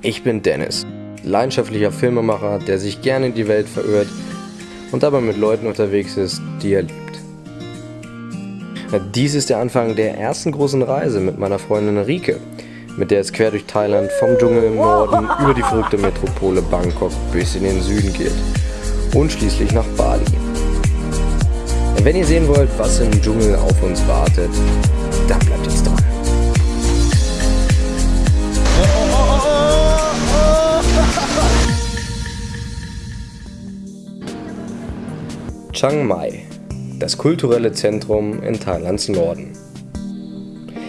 Ich bin Dennis, leidenschaftlicher Filmemacher, der sich gerne in die Welt verirrt und dabei mit Leuten unterwegs ist, die er liebt. Dies ist der Anfang der ersten großen Reise mit meiner Freundin Rike, mit der es quer durch Thailand vom Dschungel im Norden über die verrückte Metropole Bangkok bis in den Süden geht und schließlich nach Bali. Wenn ihr sehen wollt, was im Dschungel auf uns wartet, dann bleibt jetzt Chiang Mai, das kulturelle Zentrum in Thailands Norden.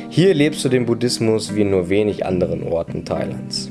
Hier lebst du den Buddhismus wie in nur wenig anderen Orten Thailands.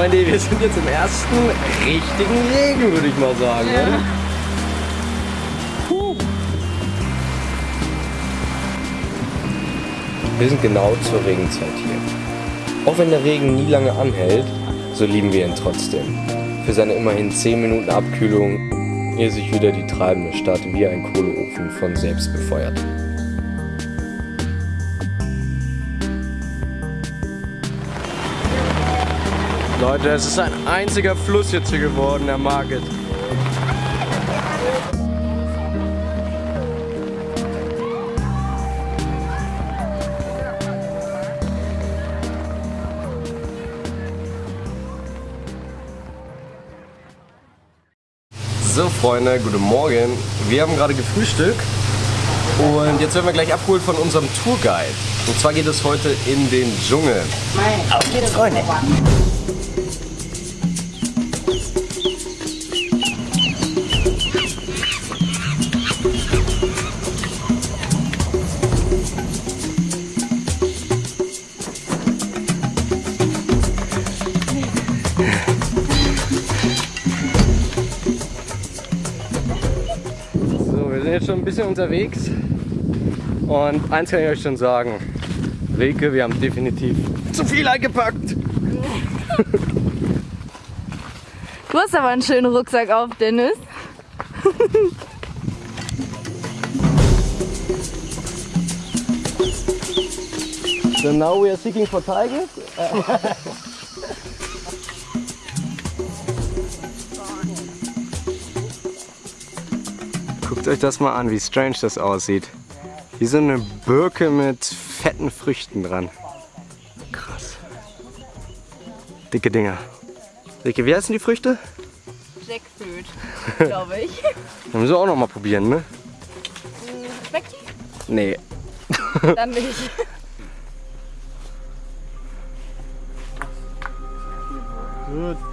Freunde, wir sind jetzt im ersten richtigen Regen, würde ich mal sagen. Ja. Wir sind genau zur Regenzeit hier. Auch wenn der Regen nie lange anhält, so lieben wir ihn trotzdem. Für seine immerhin 10 Minuten Abkühlung, ehe sich wieder die treibende Stadt wie ein Kohleofen von selbst befeuert. Leute, es ist ein einziger Fluss jetzt hier geworden, der Market. So Freunde, guten Morgen. Wir haben gerade gefrühstückt und jetzt werden wir gleich abgeholt von unserem Tourguide. Und zwar geht es heute in den Dschungel. Auf geht's, Freunde! Sind jetzt schon ein bisschen unterwegs und eins kann ich euch schon sagen. Reke, wir haben definitiv zu viel eingepackt. Du hast aber einen schönen Rucksack auf, Dennis. so now we are seeking for tigers. Guckt euch das mal an, wie strange das aussieht. Wie so eine Birke mit fetten Früchten dran. Krass. Dicke Dinger. Dicke, wie heißen die Früchte? Jackfruit, glaube ich. Dann müssen wir auch noch mal probieren, ne? Schmeckt die? Nee. Dann nicht. Gut.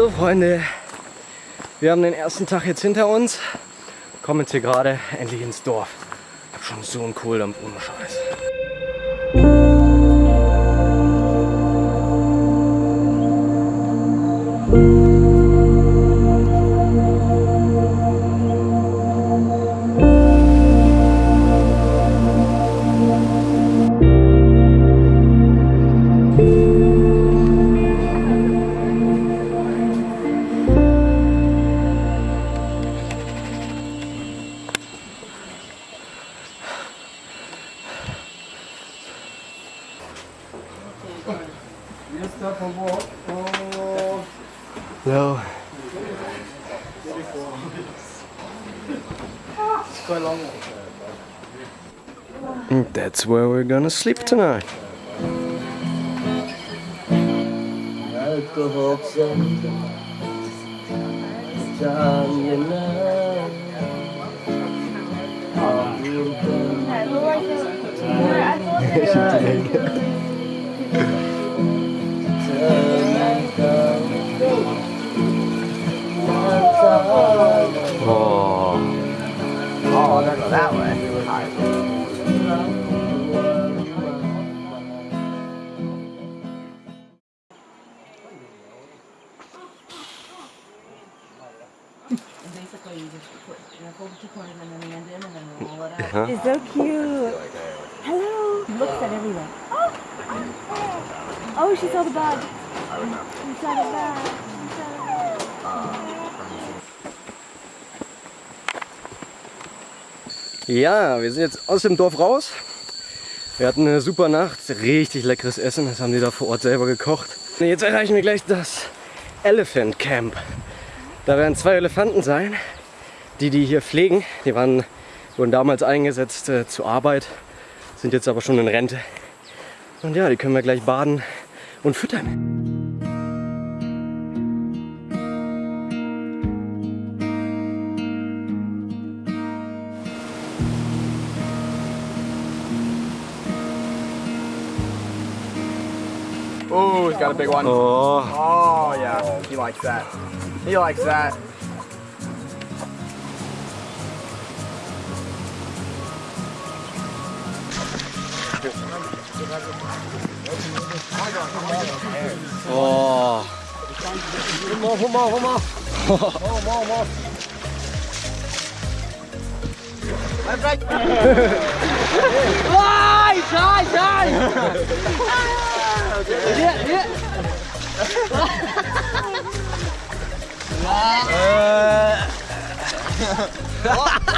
So Freunde, wir haben den ersten Tag jetzt hinter uns, kommen jetzt hier gerade endlich ins Dorf. Ich hab schon so einen Kohldampf ohne Scheiß. Hello. And that's where we're gonna sleep tonight. Huh? It's so cute. Hello. Looks at everyone. Oh. oh, she saw the bag. She saw the bag. She saw the bag. Ja, wir sind jetzt aus dem Dorf raus. Wir hatten eine super Nacht, richtig leckeres Essen, das haben die da vor Ort selber gekocht. Jetzt erreichen wir gleich das Elephant Camp. Da werden zwei Elefanten sein, die die hier pflegen. Die waren, wurden damals eingesetzt äh, zur Arbeit, sind jetzt aber schon in Rente. Und ja, die können wir gleich baden und füttern. Oh, he's got a big one. Oh, Oh, yeah. He likes that. He likes that. 와. 고마워, 고마워, 고마워. 고마워, 고마워. 와, 이차, 이차. 예, 예. 와.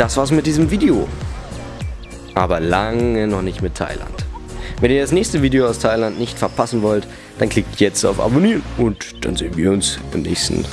Das war's mit diesem Video. Aber lange noch nicht mit Thailand. Wenn ihr das nächste Video aus Thailand nicht verpassen wollt, dann klickt jetzt auf Abonnieren und dann sehen wir uns im nächsten